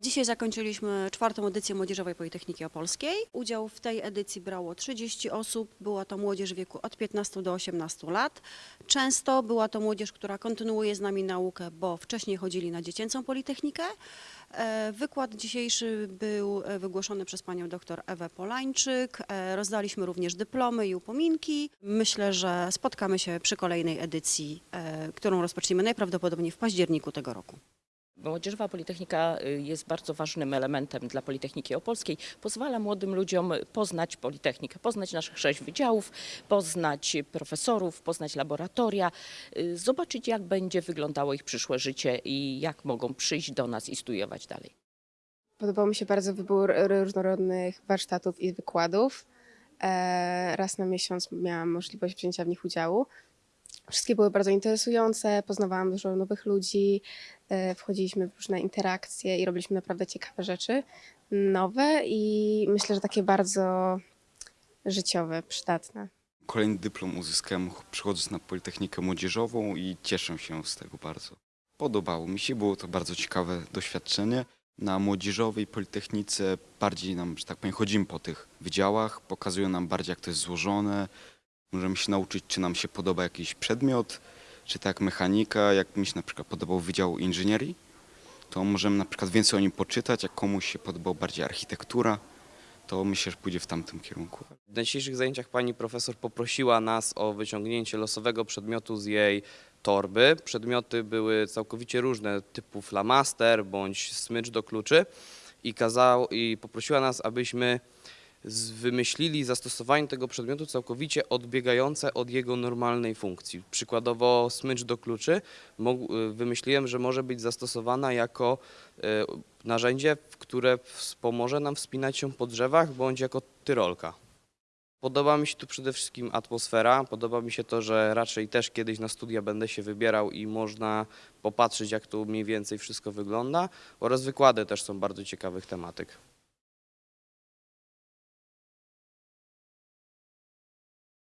Dzisiaj zakończyliśmy czwartą edycję Młodzieżowej Politechniki Opolskiej. Udział w tej edycji brało 30 osób. Była to młodzież w wieku od 15 do 18 lat. Często była to młodzież, która kontynuuje z nami naukę, bo wcześniej chodzili na dziecięcą Politechnikę. E, Wykład dzisiejszy był e, wygłoszony przez panią dr Ewę Polańczyk. E, Rozdaliśmy również dyplomy i upominki. Myślę, że spotkamy się przy kolejnej edycji, którą rozpoczniemy najprawdopodobniej w październiku tego roku. Młodzieżowa Politechnika y, jest bardzo ważnym elementem dla Politechniki Opolskiej. Pozwala młodym ludziom poznać Politechnikę, poznać naszych sześć wydziałów, poznać profesorów, poznać laboratoria, y, zobaczyć jak będzie wyglądało ich przyszłe życie i jak mogą przyjść do nas i studiować dalej. Podobał mi się bardzo wybór różnorodnych warsztatów i wykładów. E, Raz na miesiąc miałam możliwość wzięcia w nich udziału. Wszystkie były bardzo interesujące, poznawałam dużo nowych ludzi, e, wchodziliśmy w różne interakcje i robiliśmy naprawdę ciekawe rzeczy, nowe i myślę, że takie bardzo życiowe, przydatne. Kolejny dyplom uzyskałem przychodząc na Politechnikę Młodzieżową i cieszę się z tego bardzo. Podobało mi się, było to bardzo ciekawe doświadczenie. Na Młodzieżowej Politechnice bardziej nam, że tak powiem, chodzimy po tych wydziałach, pokazują nam bardziej jak to jest złożone. Możemy się nauczyć, czy nam się podoba jakiś przedmiot, czy tak mechanika, jak mi się na przykład podobał Wydział Inżynierii, to możemy na przykład więcej o nim poczytać, jak komuś się podobał bardziej architektura, to myślę, że pójdzie w tamtym kierunku. W dzisiejszych zajęciach pani profesor poprosiła nas o wyciągnięcie losowego przedmiotu z jej torby. Przedmioty były całkowicie różne, typu flamaster bądź smycz do kluczy i, kazał, i poprosiła nas, abyśmy wymyślili zastosowanie tego przedmiotu całkowicie odbiegające od jego normalnej funkcji. Przykładowo smycz do kluczy y, wymyśliłem, że może być zastosowana jako y, narzędzie, które wspomoże nam wspinać się po drzewach bądź jako tyrolka. Podoba mi się tu przede wszystkim atmosfera. Podoba mi się to, że raczej też kiedyś na studia będę się wybierał i można popatrzeć, jak tu mniej więcej wszystko wygląda. Oraz wykłady też są bardzo ciekawych tematyk.